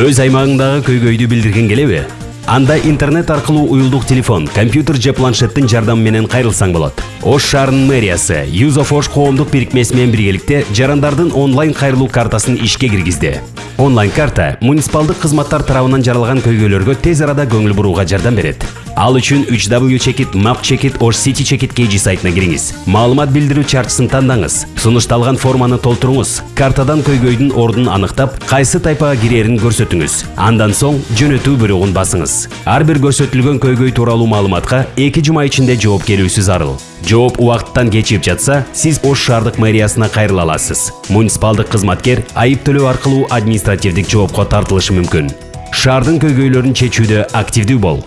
өз аймагыңдагы көйгөйдү билдиргиң келеби анда интернет аркылуу уюлдук телефон компьютер же планшеттин жардамы менен кайрылсаң ош шаарынын мэриясы юз оф ош коомдук бирикмеси менен биргеликте жарандардын онлайн кайрылуу картасын ишке киргизди онлайн карта муниципалдык кызматтар тарабынан жаралган көйгөйлөргө тез арада көңүл бурууга жардам берет ал үчүн 3w чекит map чекит osh city чекит kg сайтына кириңиз маалымат билдирүү чарчысын тандаңыз сунушталган форманы толтуруңуз картадан көйгөйдүн ордун аныктап кайсы тайпага кирерин көрсөтүңүз андан соң жөнөтүү буйругун басыңыз. Ар бир көрсөтүлгөн көйгөй тууралуу маалыматка эки жума ичинде жооп келүүсү зарыл жооп убакыттан кечип жатса сиз ош шаардык мэриясына кайрыла аласыз. Муниципалдык кызматкер айып төлөө аркылуу административдик жоопко тартылышы мүмкүн. Шаардын көйгөйлөрүн чечүүдө активдүү бол.